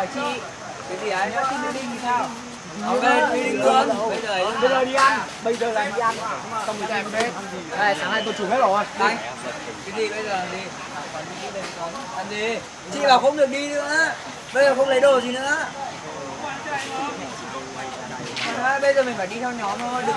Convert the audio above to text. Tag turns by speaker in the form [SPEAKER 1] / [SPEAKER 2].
[SPEAKER 1] hỏi chị.
[SPEAKER 2] Cái gì ấy
[SPEAKER 1] Chị meeting thì sao?
[SPEAKER 2] ok đi đi luôn. Bây giờ
[SPEAKER 1] Bây giờ đi ăn, bây giờ là đi ăn. Xong rồi em bếp Đây, sáng nay tôi chủ hết rồi.
[SPEAKER 2] Đây, cái gì bây giờ? Đi. Ăn gì chị bảo không được đi nữa. Bây giờ không lấy đồ gì nữa. À, bây giờ mình phải đi theo nhóm thôi. Đừng